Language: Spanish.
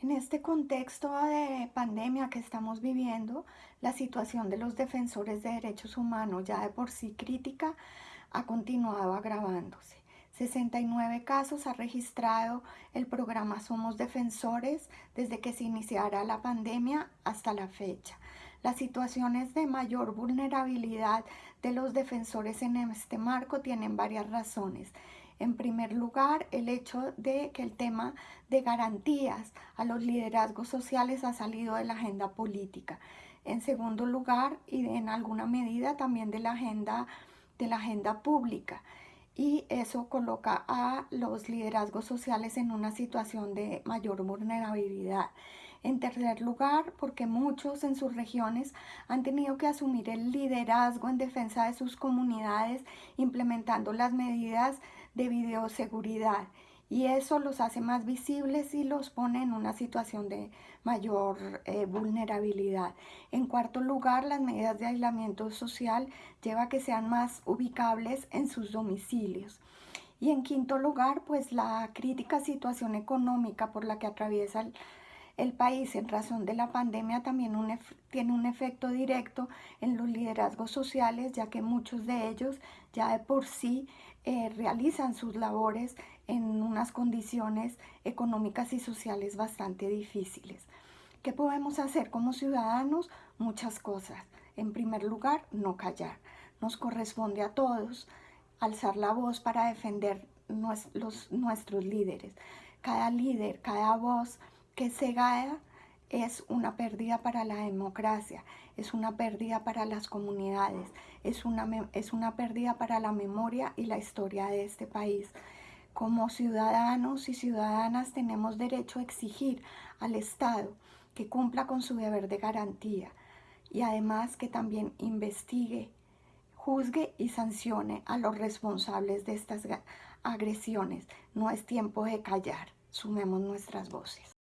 En este contexto de pandemia que estamos viviendo, la situación de los defensores de derechos humanos, ya de por sí crítica, ha continuado agravándose. 69 casos ha registrado el programa Somos Defensores desde que se iniciara la pandemia hasta la fecha. Las situaciones de mayor vulnerabilidad de los defensores en este marco tienen varias razones. En primer lugar, el hecho de que el tema de garantías a los liderazgos sociales ha salido de la agenda política. En segundo lugar, y en alguna medida también de la agenda, de la agenda pública. Y eso coloca a los liderazgos sociales en una situación de mayor vulnerabilidad. En tercer lugar, porque muchos en sus regiones han tenido que asumir el liderazgo en defensa de sus comunidades, implementando las medidas de bioseguridad y eso los hace más visibles y los pone en una situación de mayor eh, vulnerabilidad. En cuarto lugar, las medidas de aislamiento social lleva a que sean más ubicables en sus domicilios. Y en quinto lugar, pues la crítica situación económica por la que atraviesa el, el país en razón de la pandemia también tiene un efecto directo en los liderazgos sociales, ya que muchos de ellos ya de por sí eh, realizan sus labores en unas condiciones económicas y sociales bastante difíciles. ¿Qué podemos hacer como ciudadanos? Muchas cosas. En primer lugar, no callar. Nos corresponde a todos alzar la voz para defender los, nuestros líderes. Cada líder, cada voz que se gana es una pérdida para la democracia, es una pérdida para las comunidades, es una, es una pérdida para la memoria y la historia de este país. Como ciudadanos y ciudadanas tenemos derecho a exigir al Estado que cumpla con su deber de garantía y además que también investigue, juzgue y sancione a los responsables de estas agresiones. No es tiempo de callar, sumemos nuestras voces.